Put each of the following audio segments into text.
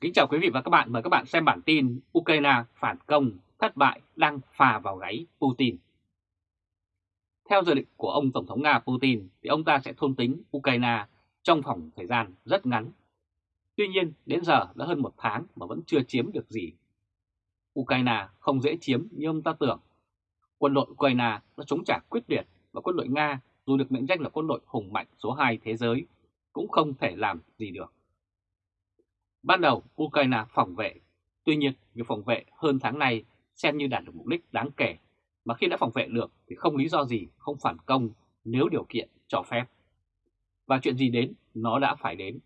Kính chào quý vị và các bạn, mời các bạn xem bản tin Ukraine phản công, thất bại đang phà vào gáy Putin. Theo dự định của ông Tổng thống Nga Putin thì ông ta sẽ thôn tính Ukraine trong khoảng thời gian rất ngắn. Tuy nhiên đến giờ đã hơn một tháng mà vẫn chưa chiếm được gì. Ukraine không dễ chiếm như ông ta tưởng. Quân đội Ukraine đã chống trả quyết liệt và quân đội Nga dù được mệnh danh là quân đội hùng mạnh số 2 thế giới cũng không thể làm gì được. Ban đầu Ukraine phòng vệ, tuy nhiên việc phòng vệ hơn tháng nay xem như đạt được mục đích đáng kể, mà khi đã phòng vệ được thì không lý do gì không phản công nếu điều kiện cho phép. Và chuyện gì đến, nó đã phải đến.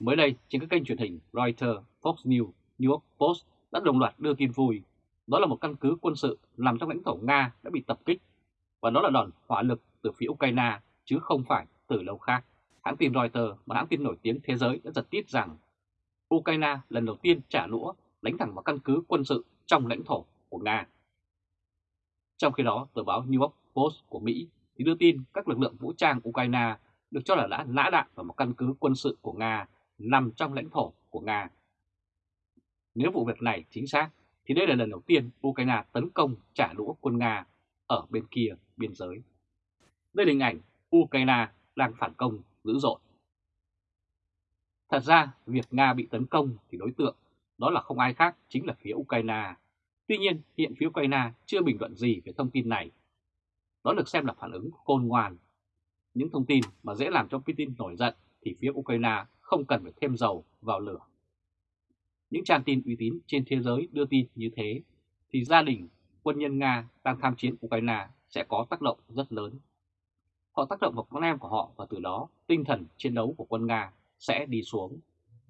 Mới đây, trên các kênh truyền hình Reuters, Fox News, New York Post đã đồng loạt đưa tin vui. Đó là một căn cứ quân sự nằm trong lãnh thổ Nga đã bị tập kích, và đó là đòn hỏa lực từ phía Ukraine chứ không phải từ lâu khác. Hãng tin Reuters, một hãng tin nổi tiếng thế giới đã giật tít rằng Ukraine lần đầu tiên trả lũa đánh thẳng vào căn cứ quân sự trong lãnh thổ của Nga. Trong khi đó, tờ báo New York Post của Mỹ thì đưa tin các lực lượng vũ trang Ukraine được cho là đã nã đạn vào một căn cứ quân sự của Nga nằm trong lãnh thổ của Nga. Nếu vụ việc này chính xác, thì đây là lần đầu tiên Ukraine tấn công trả đũa quân Nga ở bên kia biên giới. Đây là hình ảnh Ukraine đang phản công dữ dội. Thật ra, việc Nga bị tấn công thì đối tượng đó là không ai khác chính là phía Ukraine. Tuy nhiên, hiện phía Ukraine chưa bình luận gì về thông tin này. Đó được xem là phản ứng khôn ngoan. Những thông tin mà dễ làm cho Putin nổi giận thì phía Ukraine không cần phải thêm dầu vào lửa. Những trang tin uy tín trên thế giới đưa tin như thế thì gia đình quân nhân Nga đang tham chiến Ukraine sẽ có tác động rất lớn. Họ tác động vào con em của họ và từ đó tinh thần chiến đấu của quân Nga sẽ đi xuống.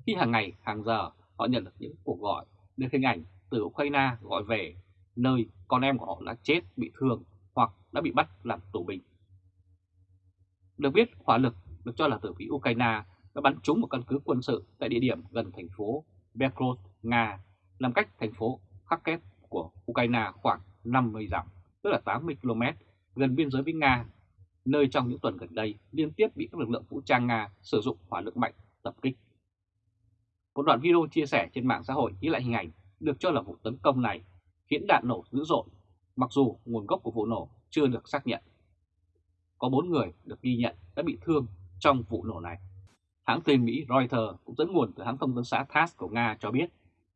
Khi hàng ngày, hàng giờ họ nhận được những cuộc gọi, được hình ảnh từ Ukraine gọi về nơi con em của họ đã chết, bị thương hoặc đã bị bắt làm tù binh. Được biết, hỏa lực được cho là từ phía Ukraine đã bắn trúng một căn cứ quân sự tại địa điểm gần thành phố Belgorod, Nga, nằm cách thành phố Kharkiv của Ukraine khoảng 50 dặm, tức là 80 km, gần biên giới với Nga nơi trong những tuần gần đây liên tiếp bị các lực lượng vũ trang Nga sử dụng hỏa lực mạnh tập kích. Một đoạn video chia sẻ trên mạng xã hội ghi lại hình ảnh được cho là vụ tấn công này khiến đạn nổ dữ dội, mặc dù nguồn gốc của vụ nổ chưa được xác nhận. Có 4 người được ghi nhận đã bị thương trong vụ nổ này. Hãng tin Mỹ Reuters cũng dẫn nguồn từ hãng thông tấn xã TASS của Nga cho biết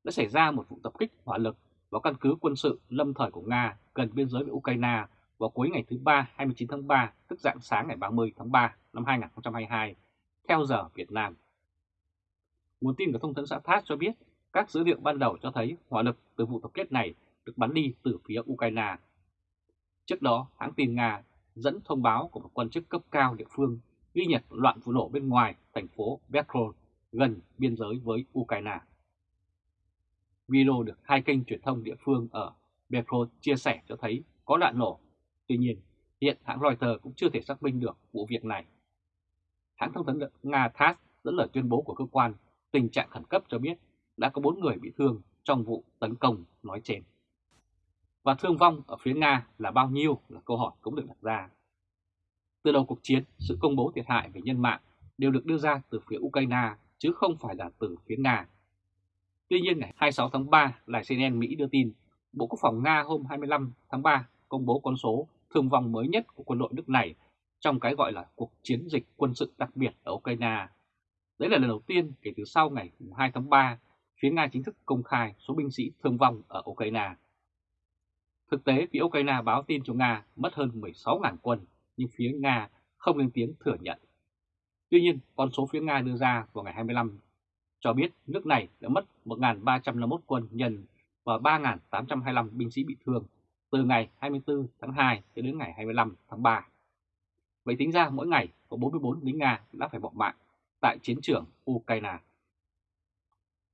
đã xảy ra một vụ tập kích hỏa lực vào căn cứ quân sự lâm thời của Nga gần biên giới với Ukraine vào cuối ngày thứ Ba 29 tháng 3, tức dạng sáng ngày 30 tháng 3 năm 2022, theo giờ Việt Nam. Nguồn tin của thông tấn xã TASS cho biết các dữ liệu ban đầu cho thấy hỏa lực từ vụ tập kết này được bắn đi từ phía Ukraine. Trước đó, hãng tin Nga dẫn thông báo của một quan chức cấp cao địa phương ghi nhận loạn vụ nổ bên ngoài thành phố Belgorod gần biên giới với Ukraine. Video được hai kênh truyền thông địa phương ở Belgorod chia sẻ cho thấy có loạn nổ Tuy nhiên, hiện hãng Reuters cũng chưa thể xác minh được vụ việc này. Hãng thông tấn Nga TASS dẫn lời tuyên bố của cơ quan tình trạng khẩn cấp cho biết đã có 4 người bị thương trong vụ tấn công nói trên. Và thương vong ở phía Nga là bao nhiêu là câu hỏi cũng được đặt ra. Từ đầu cuộc chiến, sự công bố thiệt hại về nhân mạng đều được đưa ra từ phía Ukraine chứ không phải là từ phía Nga. Tuy nhiên ngày 26 tháng 3, đài CNN Mỹ đưa tin Bộ Quốc phòng Nga hôm 25 tháng 3 công bố con số thương vong mới nhất của quân đội nước này trong cái gọi là cuộc chiến dịch quân sự đặc biệt ở Ukraine. Đấy là lần đầu tiên kể từ sau ngày 2 tháng 3, phía Nga chính thức công khai số binh sĩ thương vong ở Ukraine. Thực tế, phía Ukraine báo tin cho Nga mất hơn 16.000 quân, nhưng phía Nga không lên tiếng thừa nhận. Tuy nhiên, con số phía Nga đưa ra vào ngày 25 cho biết nước này đã mất 1.351 quân nhân và 3.825 binh sĩ bị thương từ ngày 24 tháng 2 đến ngày 25 tháng 3. Vậy tính ra mỗi ngày có 44 lính Nga đã phải bỏ mạng tại chiến trường Ukraine.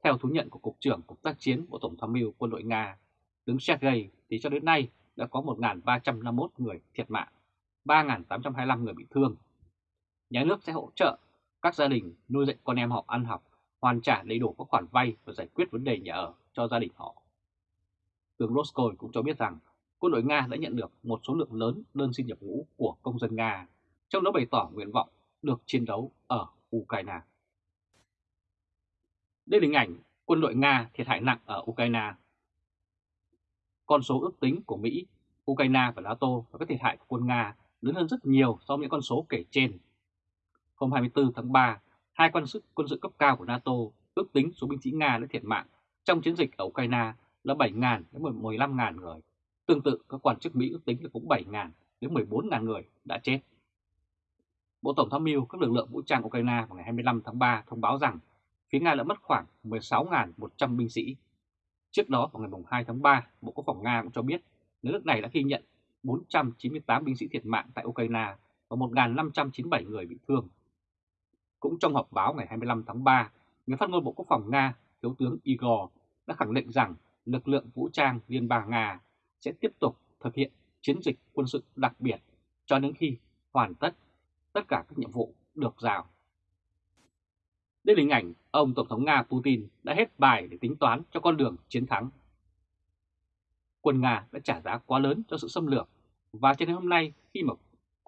Theo thú nhận của Cục trưởng Cục tác chiến Bộ Tổng tham mưu quân đội Nga, tướng Sergei thì cho đến nay đã có 1.351 người thiệt mạng, 3.825 người bị thương. Nhà nước sẽ hỗ trợ các gia đình nuôi dạy con em họ ăn học, hoàn trả đầy đủ các khoản vay và giải quyết vấn đề nhà ở cho gia đình họ. Tướng Roscoe cũng cho biết rằng quân đội Nga đã nhận được một số lượng lớn đơn xin nhập ngũ của công dân Nga, trong đó bày tỏ nguyện vọng được chiến đấu ở Ukraine. Đây là hình ảnh quân đội Nga thiệt hại nặng ở Ukraine. Con số ước tính của Mỹ, Ukraine và NATO và các thiệt hại của quân Nga lớn hơn rất nhiều so với những con số kể trên. Hôm 24 tháng 3, hai quan sức quân sự cấp cao của NATO ước tính số binh sĩ Nga đã thiệt mạng trong chiến dịch ở Ukraine là 7.000 đến 15.000 người. Tương tự, các quan chức Mỹ ước tính là cũng 7.000 đến 14.000 người đã chết. Bộ Tổng tham mưu các lực lượng vũ trang Ukraine vào ngày 25 tháng 3 thông báo rằng phía Nga đã mất khoảng 16.100 binh sĩ. Trước đó vào ngày 2 tháng 3, Bộ Quốc phòng Nga cũng cho biết nước này đã ghi nhận 498 binh sĩ thiệt mạng tại Ukraine và 1.597 người bị thương. Cũng trong họp báo ngày 25 tháng 3, người phát ngôn Bộ Quốc phòng Nga, Thiếu tướng Igor đã khẳng định rằng lực lượng vũ trang Liên bang Nga sẽ tiếp tục thực hiện chiến dịch quân sự đặc biệt cho đến khi hoàn tất tất cả các nhiệm vụ được giao. Đây là hình ảnh ông Tổng thống Nga Putin đã hết bài để tính toán cho con đường chiến thắng. Quân Nga đã trả giá quá lớn cho sự xâm lược và cho đến hôm nay khi mà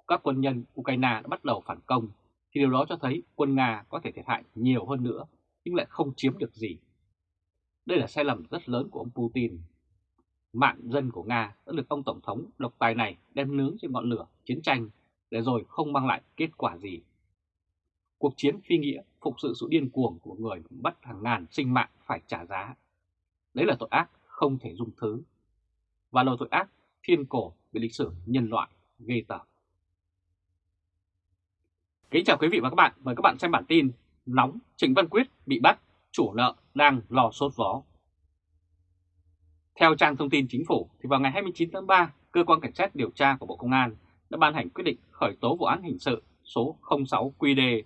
các quân nhân Ukraine đã bắt đầu phản công thì điều đó cho thấy quân Nga có thể thiệt hại nhiều hơn nữa nhưng lại không chiếm được gì. Đây là sai lầm rất lớn của ông Putin. Mạng dân của Nga đã được ông Tổng thống độc tài này đem nướng trên ngọn lửa chiến tranh để rồi không mang lại kết quả gì. Cuộc chiến phi nghĩa phục sự sự điên cuồng của người bắt hàng ngàn sinh mạng phải trả giá. Đấy là tội ác không thể dung thứ. Và là tội ác thiên cổ về lịch sử nhân loại ghê tởm. Kính chào quý vị và các bạn, mời các bạn xem bản tin Nóng Trịnh Văn Quyết bị bắt, chủ nợ đang lò sốt vó. Theo trang thông tin chính phủ, thì vào ngày 29 tháng 3, Cơ quan Cảnh sát điều tra của Bộ Công an đã ban hành quyết định khởi tố vụ án hình sự số 06 QD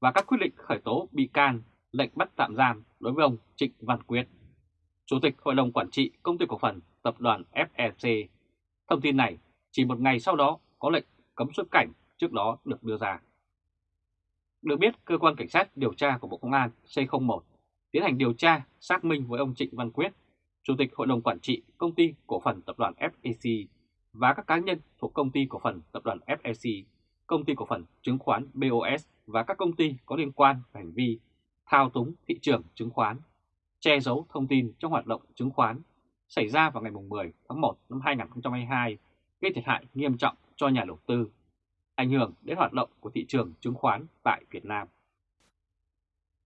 và các quyết định khởi tố bị can, lệnh bắt tạm giam đối với ông Trịnh Văn Quyết, Chủ tịch Hội đồng Quản trị Công ty Cổ phần Tập đoàn FEC. Thông tin này chỉ một ngày sau đó có lệnh cấm xuất cảnh trước đó được đưa ra. Được biết, Cơ quan Cảnh sát điều tra của Bộ Công an C01 tiến hành điều tra xác minh với ông Trịnh Văn Quyết, Chủ tịch Hội đồng Quản trị Công ty Cổ phần Tập đoàn FEC và các cá nhân thuộc Công ty Cổ phần Tập đoàn FEC, Công ty Cổ phần Chứng khoán BOS và các công ty có liên quan về hành vi thao túng thị trường chứng khoán, che giấu thông tin trong hoạt động chứng khoán xảy ra vào ngày 10 tháng 1 năm 2022 gây thiệt hại nghiêm trọng cho nhà đầu tư, ảnh hưởng đến hoạt động của thị trường chứng khoán tại Việt Nam.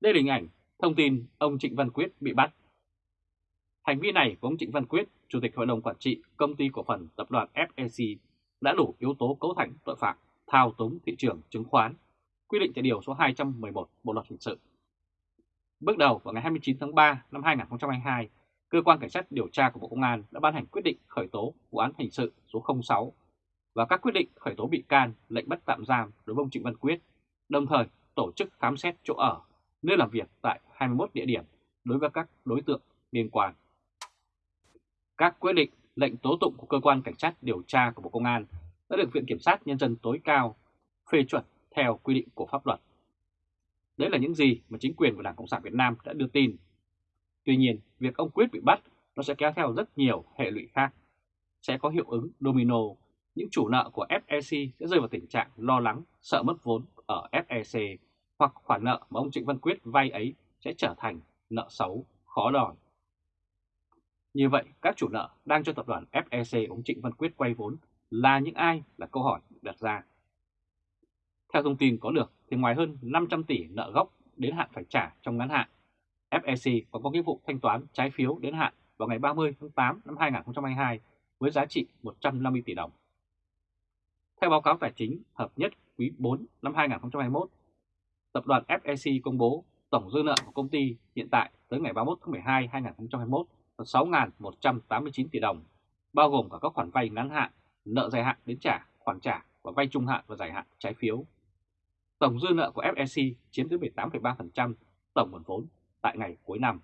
Đây là hình ảnh thông tin ông Trịnh Văn Quyết bị bắt. Hành vi này của ông Trịnh Văn Quyết, Chủ tịch Hội đồng Quản trị Công ty Cổ phần Tập đoàn FEC đã đủ yếu tố cấu thành tội phạm thao túng thị trường chứng khoán, quy định tại Điều số 211 Bộ Luật Hình sự. Bước đầu vào ngày 29 tháng 3 năm 2022, Cơ quan Cảnh sát điều tra của Bộ Công an đã ban hành quyết định khởi tố vụ án hình sự số 06 và các quyết định khởi tố bị can, lệnh bắt tạm giam đối với ông Trịnh Văn Quyết, đồng thời tổ chức khám xét chỗ ở, nơi làm việc tại 21 địa điểm đối với các đối tượng liên quan. Các quyết định, lệnh tố tụng của cơ quan cảnh sát điều tra của Bộ Công an đã được Viện Kiểm sát Nhân dân tối cao phê chuẩn theo quy định của pháp luật. Đấy là những gì mà chính quyền của Đảng Cộng sản Việt Nam đã đưa tin. Tuy nhiên, việc ông Quyết bị bắt nó sẽ kéo theo rất nhiều hệ lụy khác. Sẽ có hiệu ứng domino, những chủ nợ của FEC sẽ rơi vào tình trạng lo lắng, sợ mất vốn ở FEC hoặc khoản nợ mà ông Trịnh Văn Quyết vay ấy sẽ trở thành nợ xấu, khó đòi. Như vậy, các chủ nợ đang cho tập đoàn FEC ông Trịnh Văn Quyết quay vốn là những ai là câu hỏi đặt ra. Theo thông tin có được thì ngoài hơn 500 tỷ nợ gốc đến hạn phải trả trong ngắn hạn, FEC còn có nghĩa vụ thanh toán trái phiếu đến hạn vào ngày 30 tháng 8 năm 2022 với giá trị 150 tỷ đồng. Theo báo cáo tài chính hợp nhất quý 4 năm 2021, tập đoàn FEC công bố tổng dư nợ của công ty hiện tại tới ngày 31 tháng 12 2021 6.189 tỷ đồng, bao gồm cả các khoản vay ngắn hạn, nợ dài hạn đến trả, khoản trả và vay trung hạn và dài hạn trái phiếu. Tổng dư nợ của FSC chiếm tới 18,3% tổng nguồn vốn tại ngày cuối năm.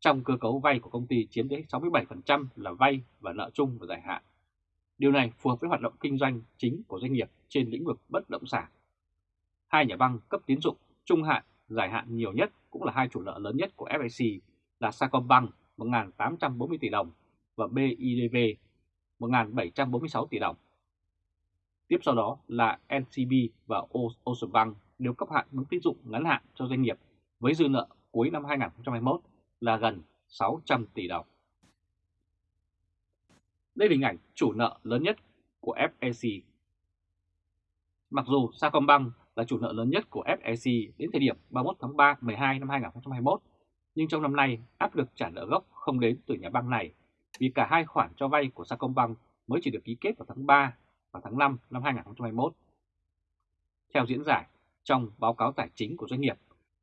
Trong cơ cấu vay của công ty chiếm tới 67% là vay và nợ chung và dài hạn. Điều này phù hợp với hoạt động kinh doanh chính của doanh nghiệp trên lĩnh vực bất động sản. Hai nhà băng cấp tín dụng trung hạn, dài hạn nhiều nhất cũng là hai chủ nợ lớn nhất của FSC là Sacombank 1.840 tỷ đồng và BIDV 1.746 tỷ đồng. Tiếp sau đó là NCB và Oceanbank đều cấp hạn mức tín dụng ngắn hạn cho doanh nghiệp với dư nợ cuối năm 2021 là gần 600 tỷ đồng. Đây là hình ảnh chủ nợ lớn nhất của FEC. Mặc dù Sacombank là chủ nợ lớn nhất của FEC đến thời điểm 31 tháng 3 12 năm 2021, nhưng trong năm nay áp lực trả nợ gốc không đến từ nhà băng này vì cả hai khoản cho vay của Sacombank mới chỉ được ký kết vào tháng 3 và tháng 5 năm 2021. Theo diễn giải, trong báo cáo tài chính của doanh nghiệp,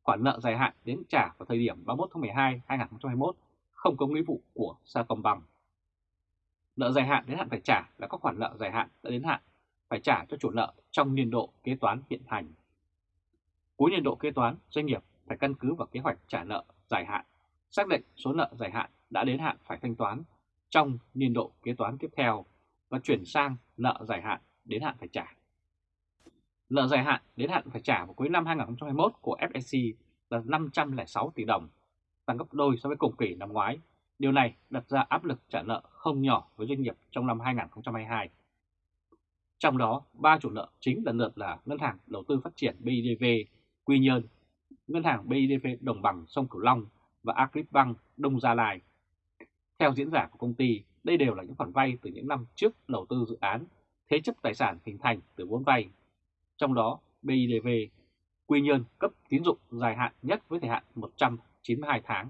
khoản nợ dài hạn đến trả vào thời điểm 31 tháng 12 2021 không có nghĩa vụ của Sacombank. Nợ dài hạn đến hạn phải trả là các khoản nợ dài hạn đã đến hạn phải trả cho chủ nợ trong niên độ kế toán hiện hành. Cuối niên độ kế toán, doanh nghiệp phải căn cứ vào kế hoạch trả nợ dài hạn, xác định số nợ dài hạn đã đến hạn phải thanh toán trong niên độ kế toán tiếp theo và chuyển sang nợ dài hạn đến hạn phải trả. Nợ dài hạn đến hạn phải trả vào cuối năm 2021 của FSC là 506 tỷ đồng, tăng gấp đôi so với cùng kỳ năm ngoái. Điều này đặt ra áp lực trả nợ không nhỏ với doanh nghiệp trong năm 2022. Trong đó, ba chủ nợ chính lần lượt là Ngân hàng Đầu tư Phát triển BIDV, Quy Nhơn, Ngân hàng BIDV Đồng bằng sông Cửu Long và Agribank Đông Gia Lai. Theo diễn giả của công ty, đây đều là những khoản vay từ những năm trước đầu tư dự án, thế chấp tài sản hình thành từ vốn vay. Trong đó, BIDV Quy Nhơn cấp tín dụng dài hạn nhất với thời hạn 192 tháng.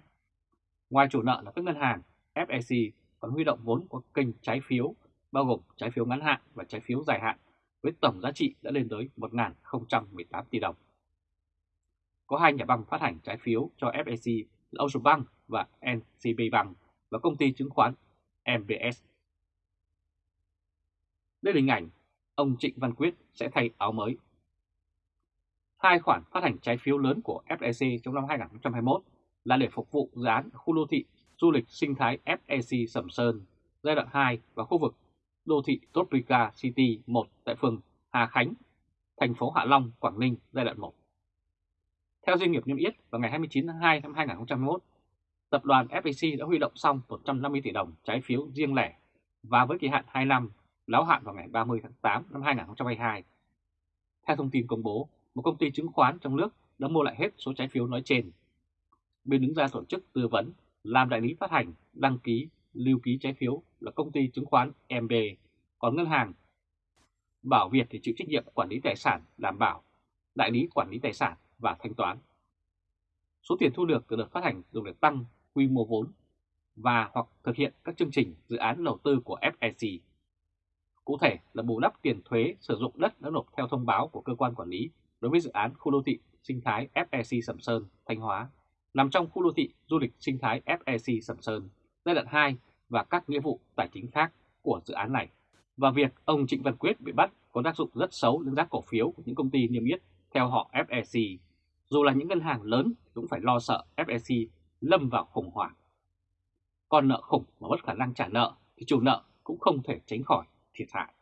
Ngoài chủ nợ là các ngân hàng, FEC còn huy động vốn qua kênh trái phiếu, bao gồm trái phiếu ngắn hạn và trái phiếu dài hạn, với tổng giá trị đã lên tới 1.018 tỷ đồng. Có hai nhà băng phát hành trái phiếu cho FEC là Ocean Bank và NCB Bank và công ty chứng khoán MBS. Đây là hình ảnh ông Trịnh Văn Quyết sẽ thay áo mới. Hai khoản phát hành trái phiếu lớn của FEC trong năm 2021 là để phục vụ dự án khu đô thị du lịch sinh thái FEC Sầm Sơn giai đoạn 2 và khu vực đô thị Tropica City 1 tại phường Hà Khánh, thành phố Hạ Long, Quảng Ninh giai đoạn 1. Theo doanh nghiệp niêm yết vào ngày 29 tháng 2 năm 2021, tập đoàn FPC đã huy động xong 150 tỷ đồng trái phiếu riêng lẻ và với kỳ hạn 2 năm, láo hạn vào ngày 30 tháng 8 năm 2022. Theo thông tin công bố, một công ty chứng khoán trong nước đã mua lại hết số trái phiếu nói trên. Bên đứng ra tổ chức tư vấn, làm đại lý phát hành, đăng ký, lưu ký trái phiếu là công ty chứng khoán MB, còn ngân hàng Bảo Việt thì chịu trách nhiệm quản lý tài sản, đảm bảo, đại lý quản lý tài sản và thanh toán. Số tiền thu được từ đợt phát hành dùng để tăng quy mô vốn và hoặc thực hiện các chương trình dự án đầu tư của FEC. Cụ thể là bù đắp tiền thuế sử dụng đất đã nộp theo thông báo của cơ quan quản lý đối với dự án khu đô thị sinh thái FEC Sầm Sơn, Thanh Hóa, nằm trong khu đô thị du lịch sinh thái FEC Sầm Sơn giai đoạn 2 và các nghĩa vụ tài chính khác của dự án này. Và việc ông Trịnh Văn Quyết bị bắt có tác dụng rất xấu đến giá cổ phiếu của những công ty niêm yết theo họ FEC. Dù là những ngân hàng lớn cũng phải lo sợ FEC lâm vào khủng hoảng. Còn nợ khủng mà mất khả năng trả nợ thì chủ nợ cũng không thể tránh khỏi thiệt hại.